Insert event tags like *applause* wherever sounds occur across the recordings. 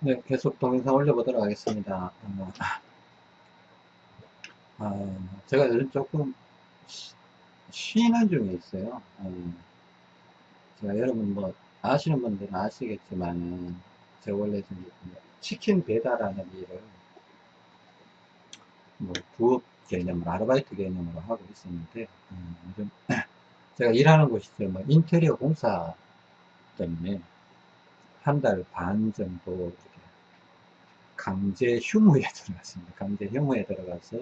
네, 계속 동영상 올려보도록 하겠습니다. 어, 어, 제가 요즘 조금 쉬- 쉬는 중에 있어요. 어, 제가 여러분 뭐 아시는 분들은 아시겠지만 제가 원래 좀 치킨 배달하는 일을 뭐 부업 개념으로 아르바이트 개념으로 하고 있었는데 어, 요즘 *clears throat* 제가 일하는 곳이 뭐 인테리어 공사 때문에 한 달 반 정도 강제 휴무에 *laughs* 들어갔습니다. 강제 휴무에 들어가서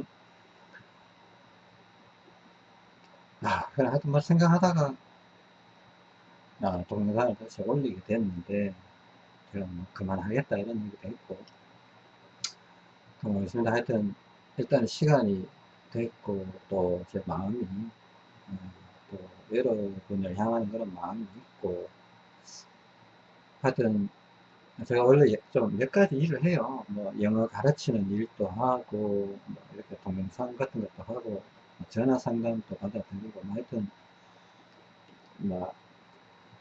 아, 그래 하여튼 뭐 생각하다가 아, 동영상을 다시 올리게 됐는데 제가 뭐 그만하겠다 이런 얘기도 했고 그렇습니다. 하여튼 일단 시간이 됐고 또 제 마음이 어, 또 여러분을 향하는 그런 마음이 있고 하여튼 제가 원래 좀 몇 가지 일을 해요. 뭐 영어 가르치는 일도 하고 뭐 이렇게 동영상 같은 것도 하고 뭐 전화 상담도 받아들이고 뭐 하여튼 뭐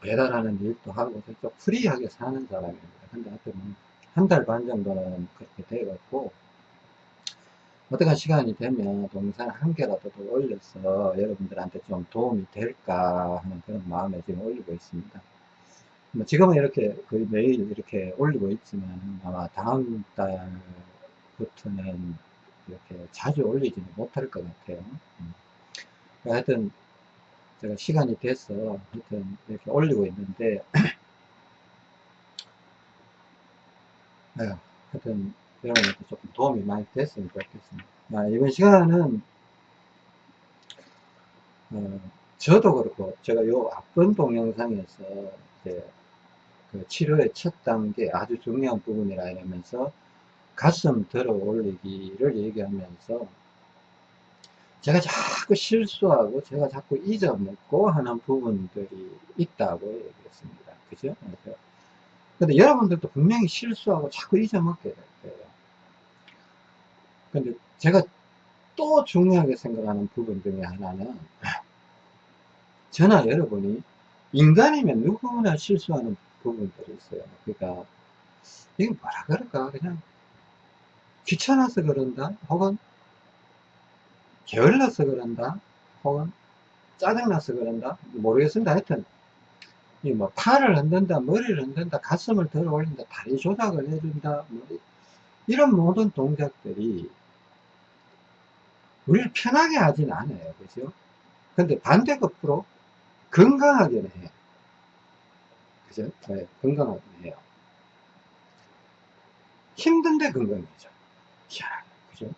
배달하는 일도 하고 좀 프리하게 사는 사람입니다. 근데 하여튼 한 달 반 정도는 그렇게 돼갖고 어떤 시간이 되면 동영상 한 개라도 더 올려서 여러분들한테 좀 도움이 될까 하는 그런 마음에 지금 올리고 있습니다. 뭐 지금은 이렇게 거의 매일 이렇게 올리고 있지만 아마 다음 달부터는 이렇게 자주 올리지는 못할 것 같아요. 음. 하여튼 제가 시간이 돼서 하여튼 이렇게 올리고 있는데 *clears throat* 네, 하여튼 여러분한테 조금 도움이 많이 됐으면 좋겠습니다. 아, 이번 시간은 어, 저도 그렇고 제가 요 앞번 동영상에서 이제 그 치료의 첫 단계 아주 중요한 부분이라 이러면서 가슴 들어 올리기를 얘기하면서 제가 자꾸 실수하고 제가 자꾸 잊어먹고 하는 부분들이 있다고 얘기했습니다. 그죠? 근데 여러분들도 분명히 실수하고 자꾸 잊어먹게 될 거예요. 근데 제가 또 중요하게 생각하는 부분 중에 하나는 *laughs* 저나 여러분이 인간이면 누구나 실수하는 부분들이 있어요. 그러니까 이게 뭐라 그럴까 그냥 귀찮아서 그런다 혹은 게을러서 그런다 혹은 짜증나서 그런다 모르겠습니다. 하여튼 이뭐 팔을 흔든다 머리를 흔든다 가슴을 들어 올린다 다리 조작을 해준다 뭐 이런 모든 동작들이 우리를 편하게 하진 않아요. 그죠? 근데 반대급부로 건강하게는 해요. 그죠? 네, 건강하게 해요. 힘든데 건강해져. 희한하게. 그죠?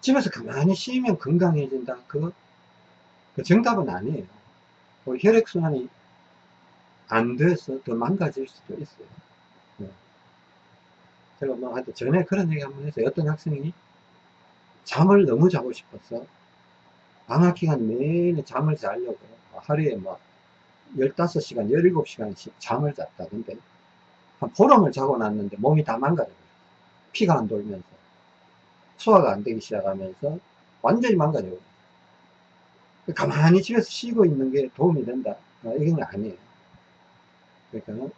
집에서 가만히 쉬면 건강해진다. 그, 그 정답은 아니에요. 뭐 혈액순환이 안 돼서 더 망가질 수도 있어요. 네. 제가 뭐 하여튼 전에 그런 얘기 한번 했어요. 어떤 학생이 잠을 너무 자고 싶어서 방학 기간 내내 잠을 자려고 하루에 뭐 15시간, 17시간씩 잠을 잤다. 근데 한 보름을 자고 났는데 몸이 다 망가져요. 피가 안 돌면서 소화가 안 되기 시작하면서 완전히 망가져요. 가만히 집에서 쉬고 있는 게 도움이 된다. 아, 이건 아니에요. 그러니까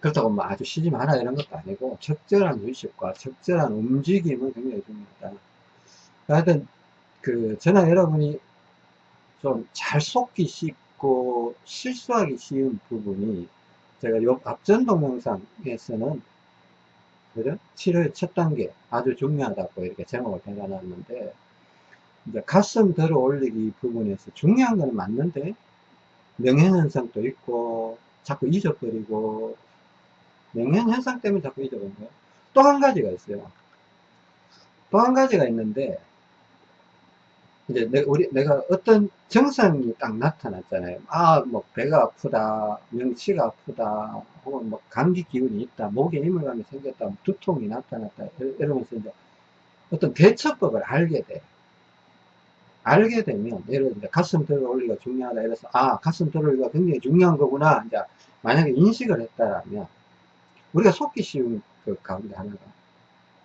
그렇다고 뭐 아주 쉬지 마라 이런 것도 아니고 적절한 휴식과 적절한 움직임은 굉장히 중요하다. 하여튼 그 저나 여러분이 좀 잘 속기 쉽고 실수하기 쉬운 부분이 제가 요 앞전 동영상에서는 그죠? 치료의 첫 단계 아주 중요하다고 이렇게 제목을 달아놨는데 이제 가슴 들어 올리기 부분에서 중요한 건 맞는데 명현현상도 있고 자꾸 잊어버리고 명현현상 때문에 자꾸 잊어버리는 거예요. 또 한 가지가 있어요. 또 한 가지가 있는데 이제 내, 우리, 내가 어떤 증상이 딱 나타났잖아요. 아, 뭐, 배가 아프다, 명치가 아프다, 혹은 뭐, 감기 기운이 있다, 목에 이물감이 생겼다, 뭐 두통이 나타났다, 이러면서 이제 어떤 대처법을 알게 돼. 알게 되면, 예를 들어, 가슴 들어 올리기가 중요하다. 이래서, 아, 가슴 들어 올리기가 굉장히 중요한 거구나. 이제, 만약에 인식을 했다라면, 우리가 속기 쉬운 그 가운데 하나가,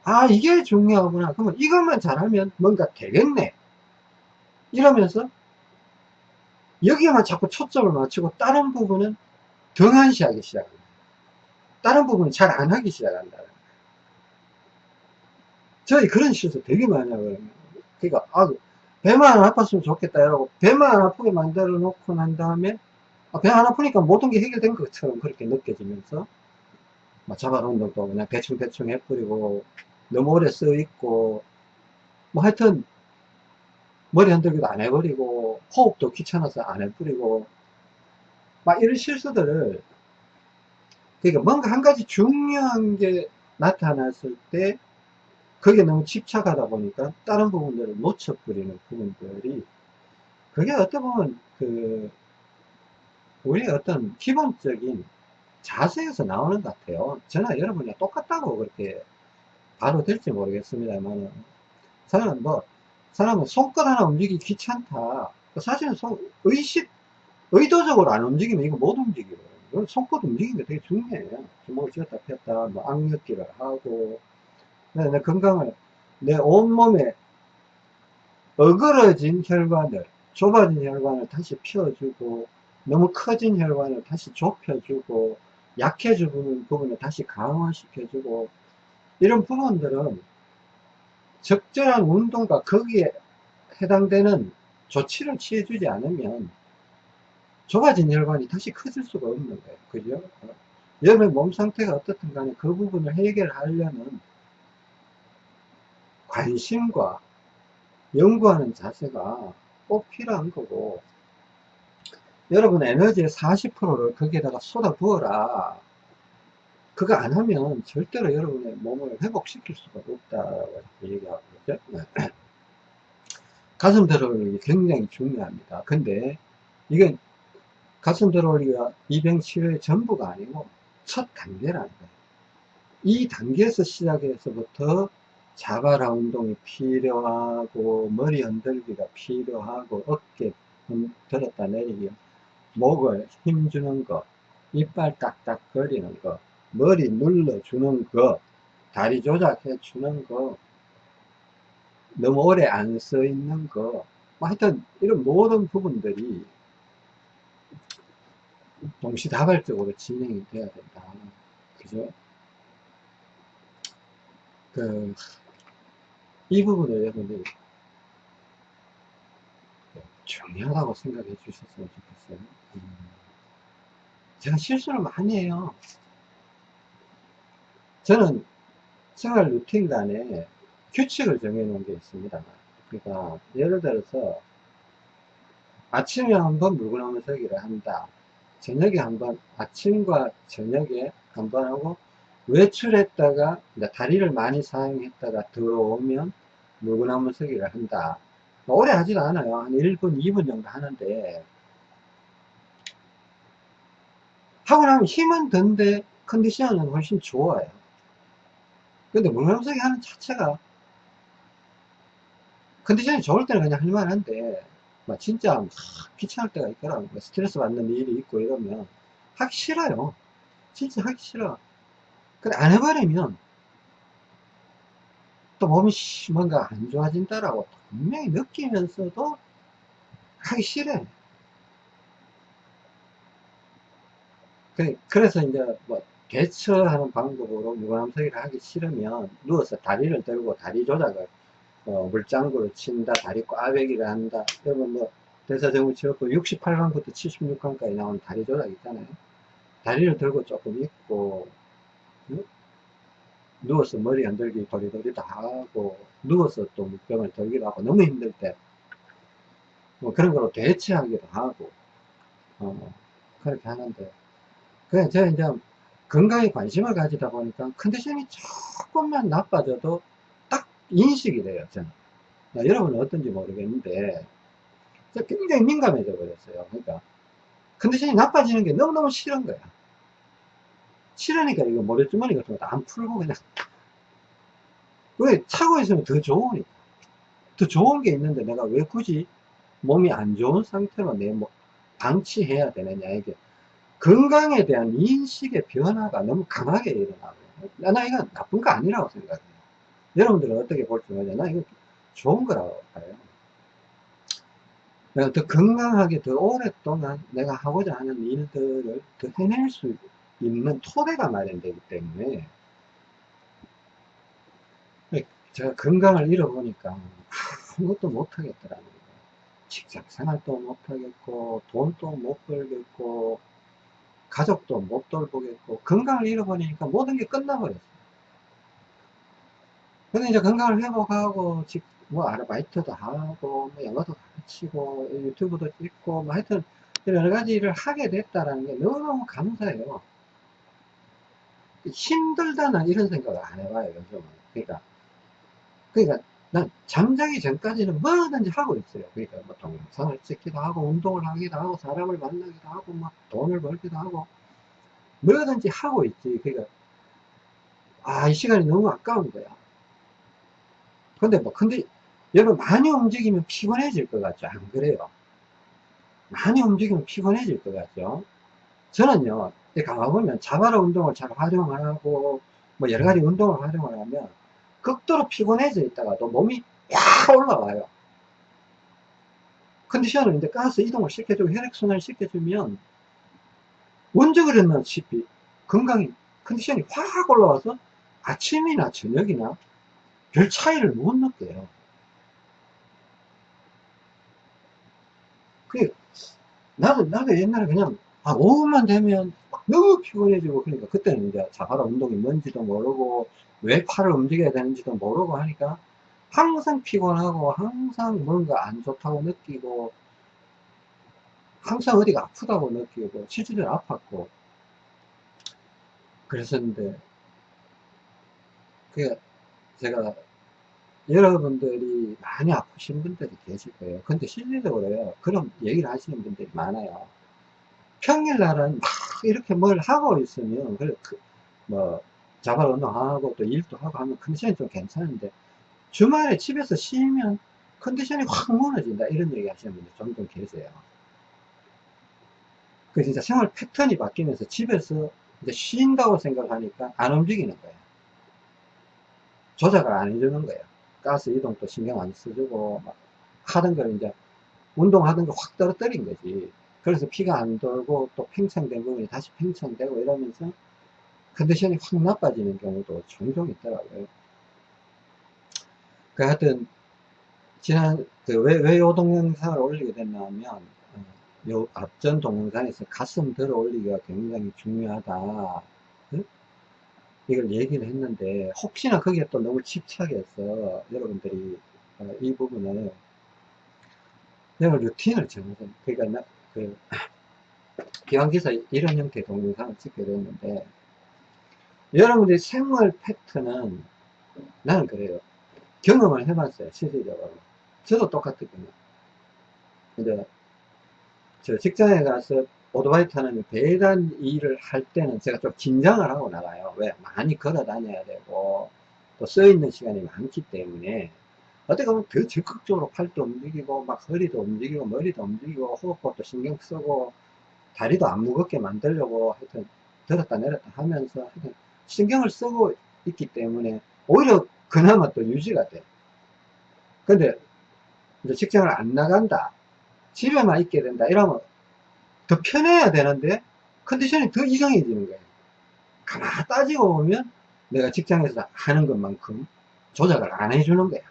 아, 이게 중요하구나. 그러면 이것만 잘하면 뭔가 되겠네. 이러면서 여기에만 자꾸 초점을 맞추고 다른 부분은 등한시하기 시작합니다. 다른 부분은 잘 안 하기 시작한다. 저희 그런 실수 되게 많이 하거든요. 그러니까, 아, 배만 안 아팠으면 좋겠다. 이러고, 배만 안 아프게 만들어 놓고 난 다음에, 아, 배안 아프니까 모든 게 해결된 것처럼 그렇게 느껴지면서, 뭐 자발 운동도 그냥 대충대충 해버리고, 너무 오래 써 있고, 뭐 하여튼, 머리 흔들기도 안 해버리고, 호흡도 귀찮아서 안 해버리고, 막 이런 실수들을, 그러니까 뭔가 한 가지 중요한 게 나타났을 때, 거기에 너무 집착하다 보니까 다른 부분들을 놓쳐버리는 부분들이 그게 어떻게 보면 그 우리의 어떤 기본적인 자세에서 나오는 것 같아요. 저나 여러분이 똑같다고 그렇게 봐도 될지 모르겠습니다만 사람은 뭐 사람은 손끝 하나 움직이기 귀찮다. 사실은 손, 의식 의도적으로 안 움직이면 이거 못 움직여요. 손끝 움직이는 게 되게 중요해요. 주먹을 쥐었다 폈다, 뭐 악력기를 하고, 내, 내 건강을, 내 온몸에 어그러진 혈관을, 좁아진 혈관을 다시 피워주고, 너무 커진 혈관을 다시 좁혀주고, 약해지는 부분을 다시 강화시켜주고, 이런 부분들은 적절한 운동과 거기에 해당되는 조치를 취해주지 않으면 좁아진 혈관이 다시 커질 수가 없는 거예요. 그죠? 여러분의 몸 상태가 어떻든 간에 그 부분을 해결하려는 관심과 연구하는 자세가 꼭 필요한 거고 여러분 에너지의 40%를 거기에다가 쏟아 부어라 그거 안 하면 절대로 여러분의 몸을 회복시킬 수가 없다고 얘기하고 그죠? *clears throat* 가슴 들어올리기 굉장히 중요합니다. 근데 이건 가슴 들어올리기가 이병치료의 전부가 아니고 첫 단계라는 거예요. 이 단계에서 시작해서부터 자바라 운동이 필요하고 머리 흔들기가 필요하고 어깨 들었다 내리기 목을 힘주는 거 이빨 딱딱 거리는 거 머리 눌러주는 거 다리 조작해 주는 거 너무 오래 안 서 있는 거 뭐 하여튼 이런 모든 부분들이 동시다발적으로 진행이 돼야 된다 그죠 그, 이 부분을 여러분들이 중요하다고 생각해 주셨으면 좋겠어요. 음. 제가 실수를 많이 해요. 저는 생활 루틴 간에 규칙을 정해놓은 게 있습니다. 그러니까 예를 들어서 아침에 한번 물구나무 서기를 한다. 저녁에 한번 아침과 저녁에 한 번 하고 외출했다가 다리를 많이 사용했다가 들어오면 물구나무 서기를 한다. 뭐 오래 하지도 않아요. 한 1분, 2분 정도 하는데 하고 나면 힘은 든데 컨디션은 훨씬 좋아요. 근데 물구나무 서기 하는 자체가 컨디션이 좋을 때는 그냥 할만한데 막 진짜 막 귀찮을 때가 있더라고요. 스트레스 받는 일이 있고 이러면 하기 싫어요. 진짜 하기 싫어. 근데 안 해버리면 또 몸이 뭔가 안 좋아진다라고 분명히 느끼면서도 하기 싫어. 그래서 이제 뭐 대처하는 방법으로 무관함서기를 하기 싫으면 누워서 다리를 들고 다리 조작을 어, 물장구를 친다, 다리 꽈배기를 한다. 그러면 뭐 대사정후치료법 68강부터 76강까지 나오는 다리 조작 있잖아요. 다리를 들고 조금 있고 누워서 머리 흔들기 도리도리 다 하고 누워서 또 물병을 들기도 하고 너무 힘들 때 뭐 그런 거로 대체하기도 하고 어, 그렇게 하는데 그냥 제가 이제 건강에 관심을 가지다 보니까 컨디션이 조금만 나빠져도 딱 인식이 돼요 저는. 여러분은 어떤지 모르겠는데 굉장히 민감해져 버렸어요. 그러니까 컨디션이 나빠지는 게 너무너무 싫은 거야. 싫으니까 이거 모래주머니 같은 것도 안 풀고 그냥. 왜 차고 있으면 더 좋으니까. 더 좋은 게 있는데 내가 왜 굳이 몸이 안 좋은 상태로 내 뭐 방치해야 되느냐 이게 건강에 대한 인식의 변화가 너무 강하게 일어나고 나 이거 나쁜 거 아니라고 생각해요. 여러분들은 어떻게 볼지 모르겠나 이거 좋은 거라고 봐요. 내가 더 건강하게 더 오랫동안 내가 하고자 하는 일들을 더 해낼 수 있는 토대가 마련되기 때문에 제가 건강을 잃어보니까 아무것도 못하겠더라고요. 직장 생활도 못하겠고 돈도 못 벌겠고 가족도 못 돌보겠고 건강을 잃어버리니까 모든 게 끝나버렸어요. 근데 이제 건강을 회복하고 뭐 아르바이트도 하고 뭐 영어도 가르치고 유튜브도 찍고 뭐 하여튼 여러 가지 일을 하게 됐다라는 게 너무너무 감사해요. 힘들다는 이런 생각을 안 해봐요 요즘은. 그러니까 그러니까 난 잠자기 전까지는 뭐든지 하고 있어요. 그러니까 뭐 동영상을 찍기도 하고 운동을 하기도 하고 사람을 만나기도 하고 막 돈을 벌기도 하고 뭐든지 하고 있지. 그러니까 아 이 시간이 너무 아까운 거야. 근데 뭐 근데 여러분 많이 움직이면 피곤해질 것 같죠? 안 그래요? 많이 움직이면 피곤해질 것 같죠? 저는요, 가만보면 자바라 운동을 잘 활용하고, 뭐 여러 가지 운동을 활용을 하면, 극도로 피곤해져 있다가도 몸이 약 올라와요. 컨디션을 이제 가스 이동을 시켜주고 혈액순환을 시켜주면, 언제 그랬나시피 건강이, 컨디션이 확 올라와서 아침이나 저녁이나 별 차이를 못 느껴요. 그, 나도, 나도 옛날에 그냥, 아, 오후만 되면 너무 피곤해지고, 그러니까 그때는 이제 자바라 운동이 뭔지도 모르고, 왜 팔을 움직여야 되는지도 모르고 하니까, 항상 피곤하고, 항상 뭔가 안 좋다고 느끼고, 항상 어디가 아프다고 느끼고, 실제로 아팠고, 그랬었는데, 그, 제가 여러분들이 많이 아프신 분들이 계실 거예요. 근데 실질적으로요, 그런 얘기를 하시는 분들이 많아요. 평일날은 막 이렇게 뭘 하고 있으면, 그, 뭐, 자발 운동하고 또 일도 하고 하면 컨디션이 좀 괜찮은데, 주말에 집에서 쉬면 컨디션이 확 무너진다. 이런 얘기 하시는 분들 종종 계세요. 그 진짜 생활 패턴이 바뀌면서 집에서 이제 쉰다고 생각하니까 안 움직이는 거예요. 조작을 안 해주는 거예요. 가스 이동도 신경 안 써주고 막 하던 걸 이제 운동하던 걸 확 떨어뜨린 거지 그래서 피가 안 돌고 또 팽창된 부분이 다시 팽창되고 이러면서 컨디션이 확 나빠지는 경우도 종종 있더라고요. 그 하여튼 지난 그왜 왜 요 동영상을 올리게 됐냐면 어, 요 앞전 동영상에서 가슴 들어 올리기가 굉장히 중요하다. 이걸 얘기를 했는데 혹시나 거기에 또 너무 집착해서 여러분들이 어, 이 부분을 내가 루틴을 정해서 그러니까 나, 그 *clears throat* 기왕기사 이런 형태의 동영상을 찍게 됐는데 여러분들이 생활 패턴은 나는 그래요 경험을 해봤어요 실질적으로 저도 똑같거든요 근데 저 직장에 가서 오토바이 타는 배단 일을 할 때는 제가 좀 긴장을 하고 나가요. 왜? 많이 걸어 다녀야 되고, 또 써 있는 시간이 많기 때문에, 어떻게 보면 더 적극적으로 팔도 움직이고, 막 허리도 움직이고, 머리도 움직이고, 호흡법도 신경 쓰고, 다리도 안 무겁게 만들려고 하여튼 들었다 내렸다 하면서 하여튼 신경을 쓰고 있기 때문에 오히려 그나마 또 유지가 돼. 근데 이제 직장을 안 나간다. 집에만 있게 된다. 이러면 더 편해야 되는데 컨디션이 더 이상해지는 거예요. 가만 따지고 보면 내가 직장에서 하는 것만큼 조작을 안 해주는 거야.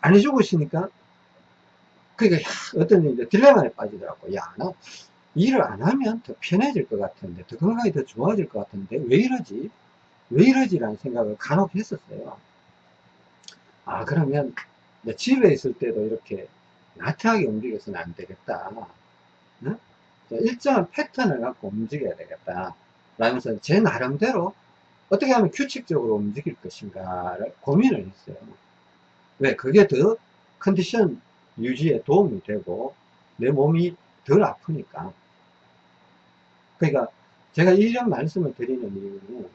안 해주고 있으니까 그러니까 어떤 이제 딜레마에 빠지더라고. 야, 나 일을 안 하면 더 편해질 것 같은데, 더 건강이 더 좋아질 것 같은데, 왜 이러지? 왜 이러지 라는 생각을 간혹 했었어요. 아, 그러면 집에 있을 때도 이렇게 나태하게 움직여서는 안 되겠다. 응? 일정한 패턴을 갖고 움직여야 되겠다. 라면서 제 나름대로 어떻게 하면 규칙적으로 움직일 것인가를 고민을 했어요. 왜? 그게 더 컨디션 유지에 도움이 되고 내 몸이 덜 아프니까. 그러니까 제가 이런 말씀을 드리는 이유는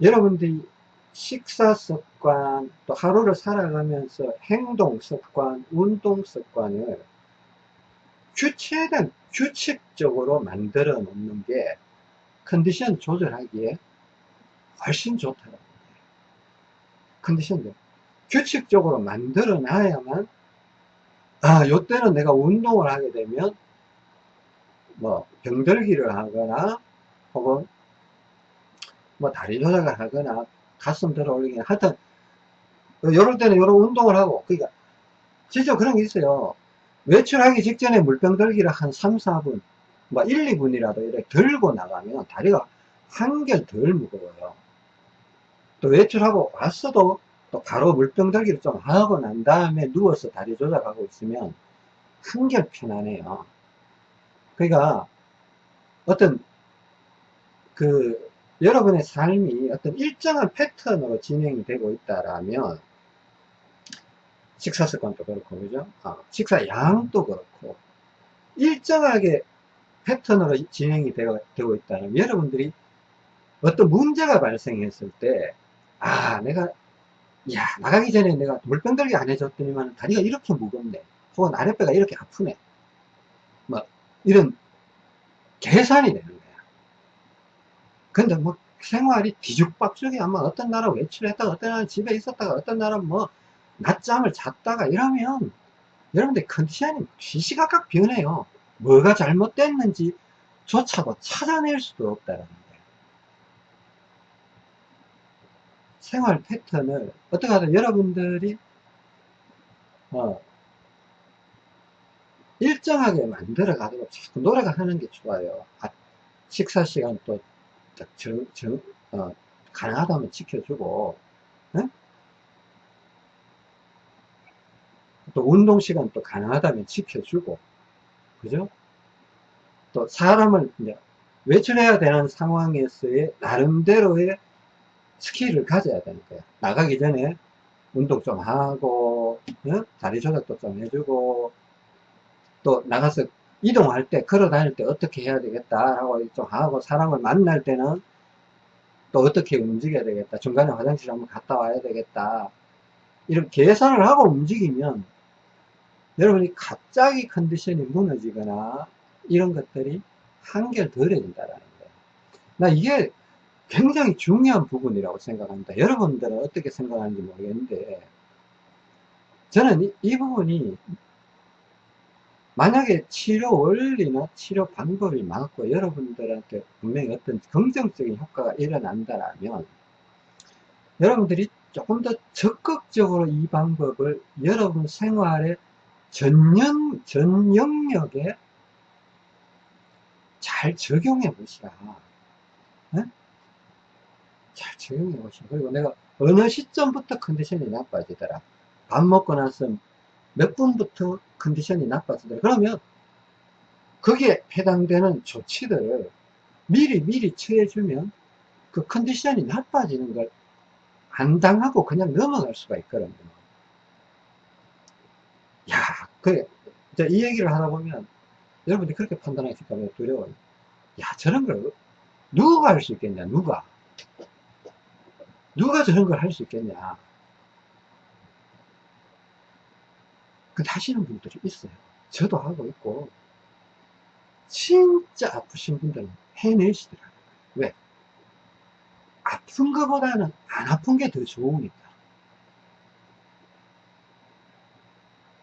여러분들이 식사 습관, 또 하루를 살아가면서 행동 습관, 운동 습관을 주체된 규칙적으로 만들어 놓는 게 컨디션 조절하기에 훨씬 좋더라고요. 컨디션도 규칙적으로 만들어 놔야만 아, 요때는 내가 운동을 하게 되면, 뭐, 병들기를 하거나, 혹은, 뭐, 다리 조작을 하거나, 가슴 들어 올리기, 하여튼, 요럴 때는 요런 운동을 하고, 그러니까, 진짜 그런 게 있어요. 외출하기 직전에 물병 들기를 한 3, 4분, 뭐 1, 2분이라도 이렇게 들고 나가면 다리가 한결 덜 무거워요. 또 외출하고 왔어도 또 바로 물병 들기를 좀 하고 난 다음에 누워서 다리 조작하고 있으면 한결 편안해요. 그러니까 어떤 그 여러분의 삶이 어떤 일정한 패턴으로 진행이 되고 있다라면 식사 습관도 그렇고 그죠? 아, 식사 양도 그렇고 일정하게 패턴으로 진행이 되어, 되고 있다면 여러분들이 어떤 문제가 발생했을 때 아 내가 야 나가기 전에 내가 물병 들기 안 해줬더니만 다리가 이렇게 무겁네 혹은 아랫배가 이렇게 아프네 뭐 이런 계산이 되는 거야 근데 뭐 생활이 뒤죽박죽이 아마 어떤 나라 외출했다가 어떤 나라 집에 있었다가 어떤 나라 뭐 낮잠을 잤다가 이러면 여러분들 컨디션이 시시각각 변해요 뭐가 잘못됐는지 조차도 찾아낼 수도 없다는 거예요. 생활 패턴을 어떻게 하든 여러분들이 어, 일정하게 만들어 가도록 자꾸 노력하는 게 좋아요. 아, 식사 시간 또 정, 정, 어, 가능하다면 지켜주고 네? 또 운동 시간 또 가능하다면 지켜주고 그죠? 또 사람을 이제 외출해야 되는 상황에서의 나름대로의 스킬을 가져야 되는 거야. 나가기 전에 운동 좀 하고, 어? 다리 조작도 좀 해주고, 또 나가서 이동할 때, 걸어 다닐 때 어떻게 해야 되겠다 하고 좀 하고, 사람을 만날 때는 또 어떻게 움직여야 되겠다. 중간에 화장실 한번 갔다 와야 되겠다. 이런 계산을 하고 움직이면 여러분이 갑자기 컨디션이 무너지거나 이런 것들이 한결 덜해진다라는 거예요. 나 이게 굉장히 중요한 부분이라고 생각합니다. 여러분들은 어떻게 생각하는지 모르겠는데 저는 이, 이 부분이 만약에 치료 원리나 치료 방법이 맞고 여러분들한테 분명히 어떤 긍정적인 효과가 일어난다면 여러분들이 조금 더 적극적으로 이 방법을 여러분 생활에 전년, 전 영역에 잘 적용해 보시라. 네? 잘 적용해 보시라. 그리고 내가 어느 시점부터 컨디션이 나빠지더라. 밥 먹고 나서 몇 분부터 컨디션이 나빠지더라. 그러면 거기에 해당되는 조치들을 미리 미리 취해주면 그 컨디션이 나빠지는 걸 안 당하고 그냥 넘어갈 수가 있거든요. 야, 그래. 이 얘기를 하다 보면 여러분들이 그렇게 판단하실까 봐 두려워요. 야, 저런 걸 누가 할 수 있겠냐, 누가. 누가 저런 걸 할 수 있겠냐. 그 하시는 분들이 있어요. 저도 하고 있고, 진짜 아프신 분들은 해내시더라고요. 왜? 아픈 것보다는 안 아픈 게 더 좋으니까.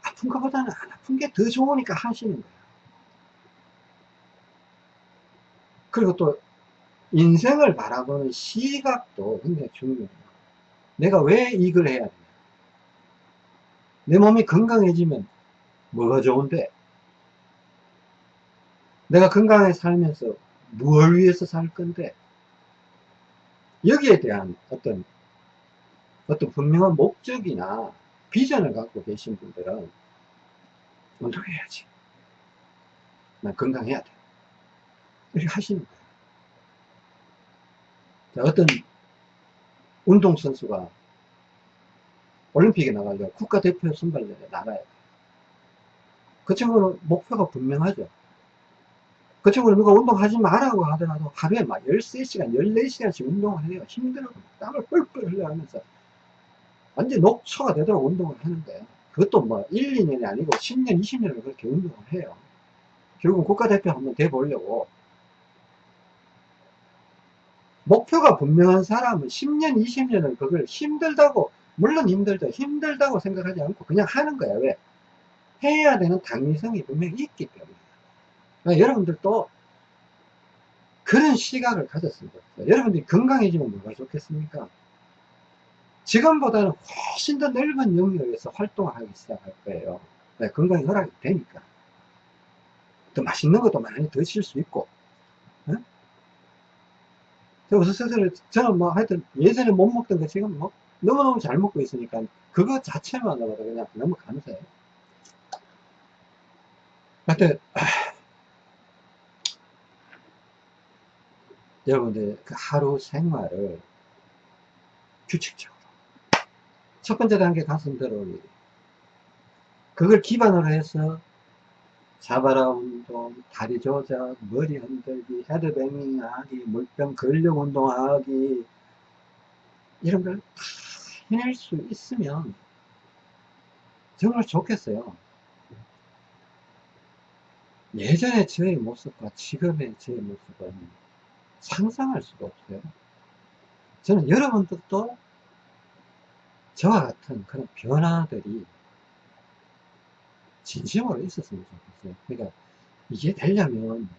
아픈 것보다는 안 아픈 게 더 좋으니까 하시는 거예요. 그리고 또 인생을 바라보는 시각도 굉장히 중요해요. 내가 왜 이걸 해야 되냐. 내 몸이 건강해지면 뭐가 좋은데 내가 건강하게 살면서 무엇을 위해서 살 건데 여기에 대한 어떤 어떤 분명한 목적이나 비전을 갖고 계신 분들은 운동해야지. 난 건강해야 돼. 이렇게 하시는 거예요. 자, 어떤 운동선수가 올림픽에 나가려고 국가대표 선발전에 나가야 돼요. 그 친구는 목표가 분명하죠. 그 친구는 누가 운동하지 말라고 하더라도 하루에 막 13시간, 14시간씩 운동을 해요. 힘들어. 땀을 뻘뻘 흘려하면서 완전 녹초가 되도록 운동을 하는 거예요. 그것도 뭐 1, 2년이 아니고 10년, 20년을 그렇게 운동을 해요. 결국 국가대표 한번 돼보려고 목표가 분명한 사람은 10년, 20년을 그걸 힘들다고, 물론 힘들죠. 힘들다고 생각하지 않고 그냥 하는 거야. 왜? 해야 되는 당위성이 분명히 있기 때문에 그러니까 여러분들도 그런 시각을 가졌으면 좋겠어요. 여러분들이 건강해지면 뭐가 좋겠습니까? 지금보다는 훨씬 더 넓은 영역에서 활동을 하기 시작할 거예요. 네, 건강이 허락이 되니까. 더 맛있는 것도 많이 드실 수 있고. 네? 우선 스스로, 저는 뭐 하여튼 예전에 못 먹던 거 지금 뭐 너무너무 잘 먹고 있으니까 그거 자체만으로도 그냥 너무 감사해요. 하여튼, 여러분들 그 하루 생활을 규칙적으로 첫 번째 단계 가슴 들어올리기 그걸 기반으로 해서 자바라 운동, 다리 조작, 머리 흔들기, 헤드뱅잉 하기, 물병 근력 운동하기 이런 걸다 해낼 수 있으면 정말 좋겠어요. 예전의 저의 모습과 지금의 저의 모습은 상상할 수가 없어요. 저는 여러분들도 저와 같은 그런 변화들이 진심으로 있었으면 좋겠어요. 그러니까 이게 되려면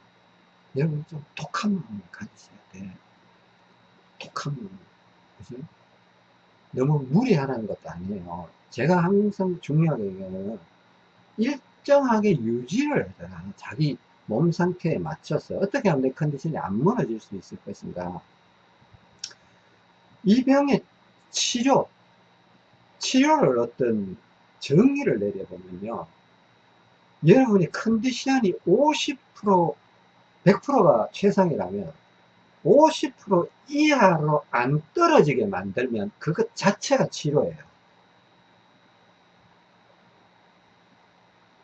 여러분 좀 독한 마음을 가지셔야 돼. 독한 마음. 그죠? 너무 무리하라는 것도 아니에요. 제가 항상 중요하게 얘기하는 일정하게 유지를 해라. 자기 몸 상태에 맞춰서 어떻게 하면 내 컨디션이 안 무너질 수 있을 것인가. 이 병의 치료, 치료를 어떤 정의를 내려보면요. 여러분이 컨디션이 50% 100%가 최상이라면 50% 이하로 안 떨어지게 만들면 그것 자체가 치료예요.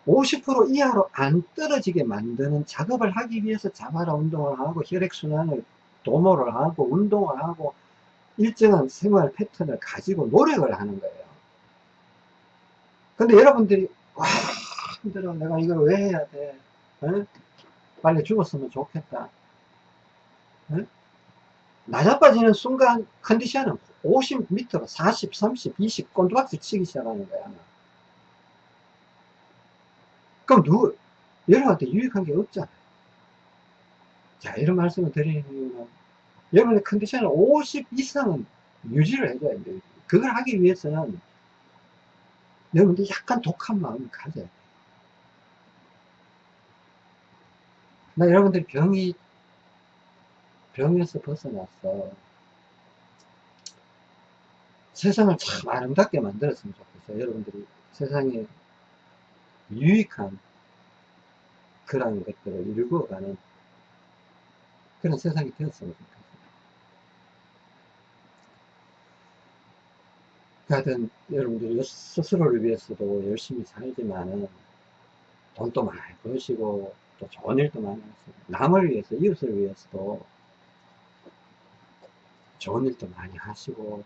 50% 이하로 안 떨어지게 만드는 작업을 하기 위해서 자바라 운동을 하고 혈액순환을 도모를 하고 운동을 하고 일정한 생활 패턴을 가지고 노력을 하는 거예요. 근데 여러분들이 와 힘들어 내가 이걸 왜 해야 돼 에? 빨리 죽었으면 좋겠다 에? 낮아빠지는 순간 컨디션은 50m로 40, 30, 20 꼰두박질 치기 시작하는 거야 그럼 누구 여러분한테 유익한 게 없잖아요 자 이런 말씀을 드리는 이유는 여러분의 컨디션을 50 이상은 유지를 해줘야 돼요 그걸 하기 위해서는 여러분들 약간 독한 마음을 가져야 돼요 나 여러분들 병이 병에서 벗어났어 세상을 참 아름답게 만들었으면 좋겠어요. 여러분들이 세상에 유익한 그런 것들을 일구어가는 그런 세상이 되었으면 좋겠어요. 하여튼 여러분들 스스로를 위해서도 열심히 살지만은 돈도 많이 버시고 또 좋은 일도 많이 하시고 남을 위해서 이웃을 위해서도 좋은 일도 많이 하시고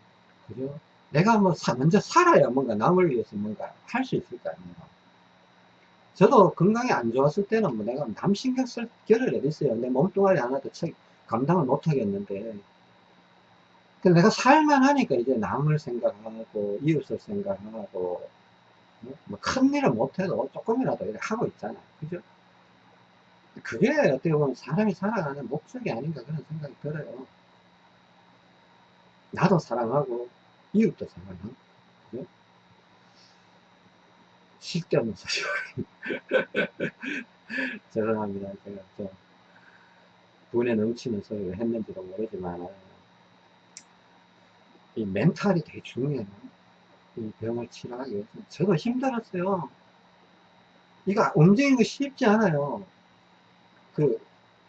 그죠? 내가 뭐 사, 먼저 살아야 뭔가 남을 위해서 뭔가 할 수 있을 거 아니에요 저도 건강이 안 좋았을 때는 뭐 내가 남 신경 쓸 겨를 어딨어요 내 몸뚱아리 하나도 감당을 못 하겠는데 내가 살만 하니까 이제 남을 생각하고 이웃을 생각하고 뭐 큰일을 못해도 조금이라도 하고 있잖아 그죠? 그게 어떻게 보면 사람이 살아가는 목적이 아닌가 그런 생각이 들어요. 나도 사랑하고 이웃도 사랑하고 그죠? 쓸데없는 소리 죄송합니다. 제가 좀 분에 넘치는 소리를 했는지도 모르지만 이 멘탈이 되게 중요해요. 이 병을 치료하기 위해서 저도 힘들었어요. 이거 움직이는 거 쉽지 않아요. 그,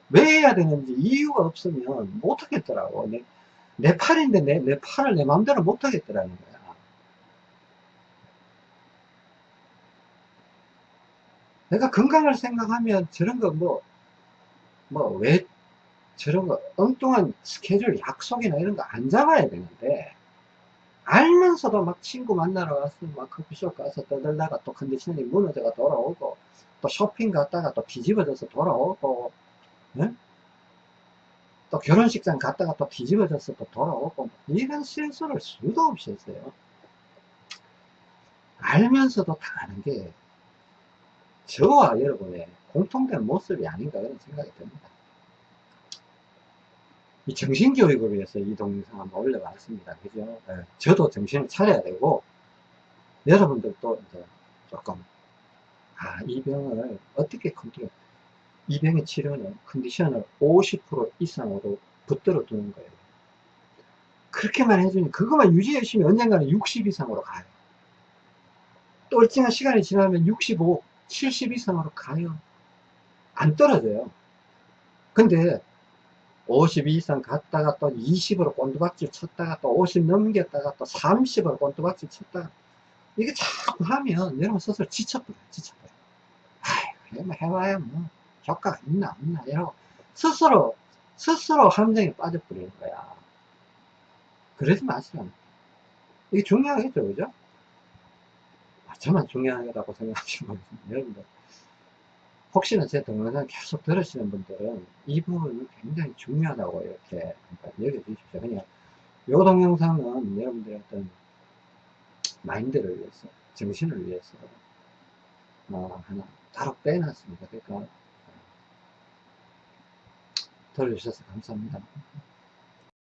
왜 해야 되는지 이유가 없으면 못 하겠더라고. 내, 내 팔인데 내, 내 팔을 내 마음대로 못 하겠더라는 거야. 내가 건강을 생각하면 저런 거 뭐, 뭐, 왜 저런 거 엉뚱한 스케줄 약속이나 이런 거 안 잡아야 되는데, 알면서도 막 친구 만나러 가서 막 커피숍 가서 떠들다가 또 컨디션이 무너져가 돌아오고, 또 쇼핑 갔다가 또 뒤집어져서 돌아오고 네? 또 결혼식장 갔다가 또 뒤집어져서 또 돌아오고 이런 실수를 수도 없이 했어요 알면서도 당하는 게 저와 여러분의 공통된 모습이 아닌가 그런 생각이 듭니다. 이 정신교육을 위해서 이 동영상 한번 올려봤습니다. 그죠? 예, 저도 정신을 차려야 되고, 여러분들도 이제 조금, 아, 이 병을 어떻게 컨트롤, 이 병의 치료는 컨디션을 50% 이상으로 붙들어 두는 거예요. 그렇게만 해주니, 그것만 유지해 주시면 언젠가는 60 이상으로 가요. 또 일정한 시간이 지나면 65, 70 이상으로 가요. 안 떨어져요. 근데 52 이상 갔다가 또 20으로 꼰두박질 쳤다가 또 50 넘겼다가 또 30으로 꼰두박질 쳤다가 이게 자꾸 하면 여러분 스스로 지쳐버려요. 지쳐버려요. 아이고 뭐 해봐야 뭐 효과가 있나 없나 이러고 스스로 스스로 함정에 빠져버리는 거야. 그러지 마시라. 이게 중요하겠죠, 그죠? 아, 저만 중요하다고 생각하시면 여러분들 혹시나 제 동영상 계속 들으시는 분들은 이 부분은 굉장히 중요하다고 이렇게 여겨주십시오. 그냥 요 동영상은 여러분들의 어떤 마인드를 위해서, 정신을 위해서 어, 하나 따로 빼놨습니다. 그러니까 들어주셔서 감사합니다.